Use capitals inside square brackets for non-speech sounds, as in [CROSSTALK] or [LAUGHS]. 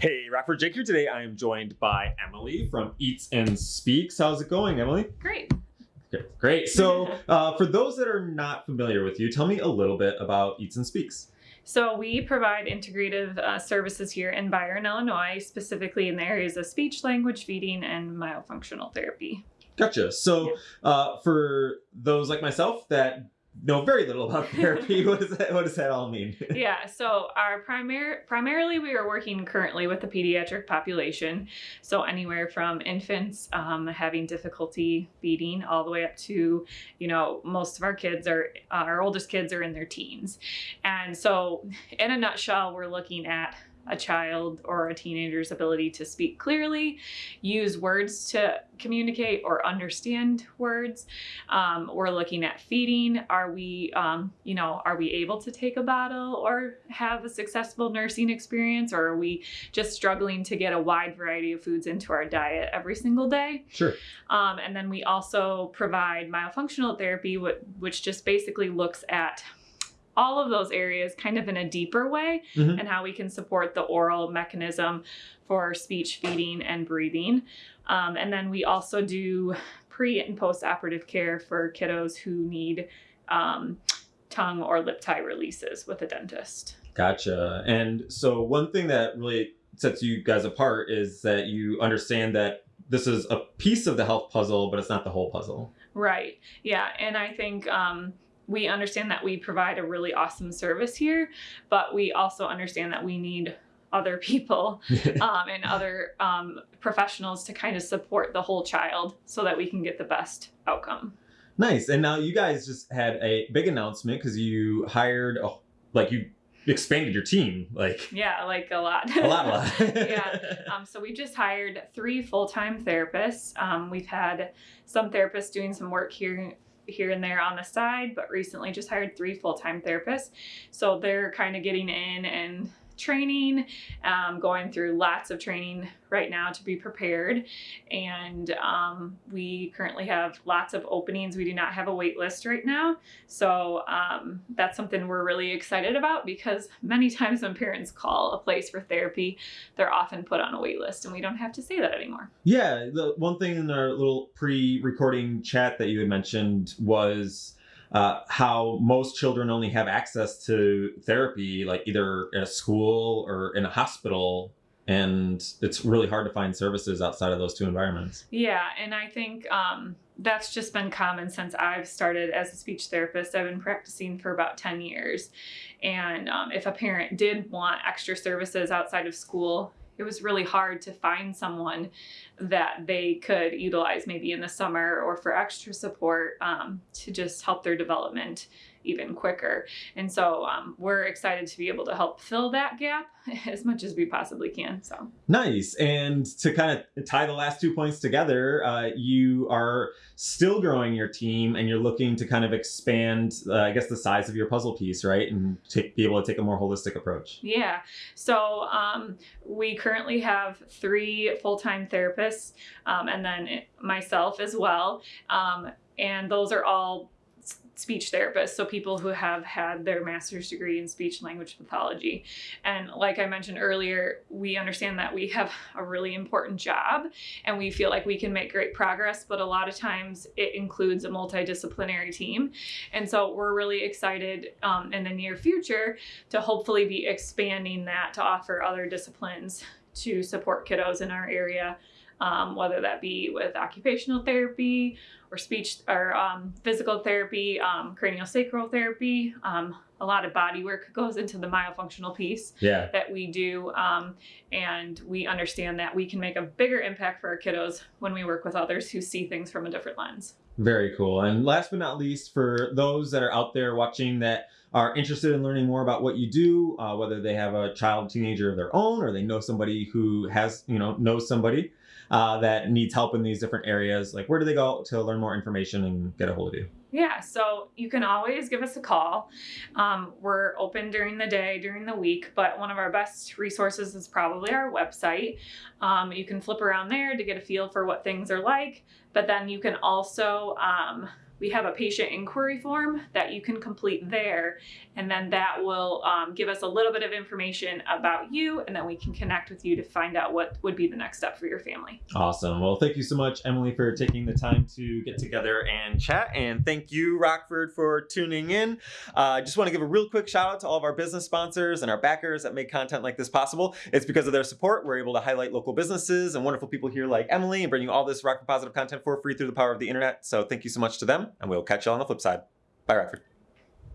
Hey, Rapper Jake here today. I am joined by Emily from Eats and Speaks. How's it going, Emily? Great. Okay, great. So, uh, for those that are not familiar with you, tell me a little bit about Eats and Speaks. So we provide integrative uh, services here in Byron, Illinois, specifically in the areas of speech language feeding and myofunctional therapy. Gotcha. So, uh, for those like myself that know very little about [LAUGHS] therapy, what does that what does that all mean? [LAUGHS] yeah, so our primary primarily we are working currently with the pediatric population, so anywhere from infants um, having difficulty feeding all the way up to, you know, most of our kids are uh, our oldest kids are in their teens, and so in a nutshell, we're looking at a child or a teenager's ability to speak clearly, use words to communicate or understand words. Um, we're looking at feeding. Are we, um, you know, are we able to take a bottle or have a successful nursing experience, or are we just struggling to get a wide variety of foods into our diet every single day? Sure. Um, and then we also provide myofunctional therapy, which just basically looks at all of those areas kind of in a deeper way mm-hmm. and how we can support the oral mechanism for speech feeding and breathing. Um, and then we also do pre and post operative care for kiddos who need um, tongue or lip tie releases with a dentist. Gotcha. And so, one thing that really sets you guys apart is that you understand that this is a piece of the health puzzle, but it's not the whole puzzle. Right. Yeah. And I think, um, we understand that we provide a really awesome service here, but we also understand that we need other people [LAUGHS] um, and other um, professionals to kind of support the whole child so that we can get the best outcome. Nice. And now you guys just had a big announcement because you hired, a, like you expanded your team like yeah like a lot a lot a lot [LAUGHS] yeah [LAUGHS] um, so we just hired three full-time therapists um, we've had some therapists doing some work here here and there on the side, but recently just hired three full time therapists. So they're kind of getting in and training, um, going through lots of training right now to be prepared. And um, we currently have lots of openings. We do not have a wait list right now. So um, that's something we're really excited about because many [LAUGHS] times when parents call a place for therapy, they're often put on a wait list and we don't have to say that anymore. Yeah. The one thing in our little pre recording chat that you had mentioned was uh, how most children only have access to therapy, like either in a school or in a hospital. And it's really hard to find services outside of those two environments. Yeah. And I think um, that's just been common since I've started as a speech therapist. I've been practicing for about 10 years. And um, if a parent did want extra services outside of school, it was really hard to find someone that they could utilize maybe in the summer or for extra support um, to just help their development even quicker. And so um, we're excited to be able to help fill that gap [LAUGHS] as much as we possibly can. So nice. And to kind of tie the last two points together, uh, you are still growing your team and you're looking to kind of expand, uh, I guess, the size of your puzzle piece, right? And take, be able to take a more holistic approach. Yeah. So um, we currently have three full time therapists um, and then myself as well. Um, and those are all speech therapists, so people who have had their master's degree in speech language pathology. And like I mentioned earlier, we understand that we have a really important job and we feel like we can make great progress, but a lot of times it includes a multidisciplinary team. And so we're really excited um, in the near future to hopefully be expanding that to offer other disciplines to support kiddos in our area um, whether that be with occupational therapy or speech or um, physical therapy, um, craniosacral therapy. Um, a lot of body work [LAUGHS] goes into the myofunctional piece yeah. that we do. Um, and we understand that we can make a bigger impact for our kiddos when we work with others who see things from a different lens. Very cool. And last but not least, for those that are out there watching that are interested in learning more about what you do, uh, whether they have a child, teenager of their own, or they know somebody who has, you know, knows somebody, uh, that needs help in these different areas, like where do they go to learn more information and get a hold of you? Yeah, so you can always give us a call. Um, we're open during the day, during the week, but one of our best resources is probably our website. Um, you can flip around there to get a feel for what things are like, but then you can also um, we have a patient inquiry form that you can complete there. And then that will um, give us a little bit of information about you, and then we can connect with you to find out what would be the next step for your family. Awesome. Well, thank you so much, Emily, for taking the time to get together and chat. And thank you, Rockford, for tuning in. Uh, I just want to give a real quick shout out to all of our business sponsors and our backers that make content like this possible. It's because of their support we're able to highlight local businesses and wonderful people here like Emily and bring you all this Rockford positive content for free through the power of the internet. So thank you so much to them, and we'll catch you on the flip side. Bye, Rockford.